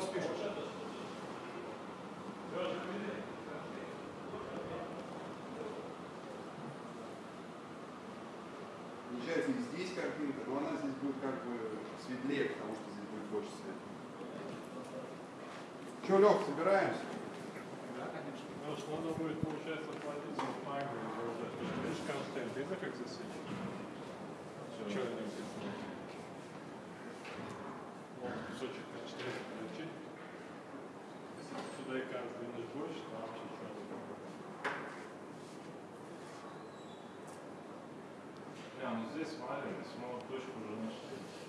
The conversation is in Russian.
Спишешь? Получается, и здесь картинка, но она здесь будет как бы светлее, потому что здесь будет больше света. Че, Лех, собираемся? Ну, что надо будет, получается, платить. Ты же видишь контент, видно, как засвечено? А, ну здесь, смотри, мы точку уже нашли.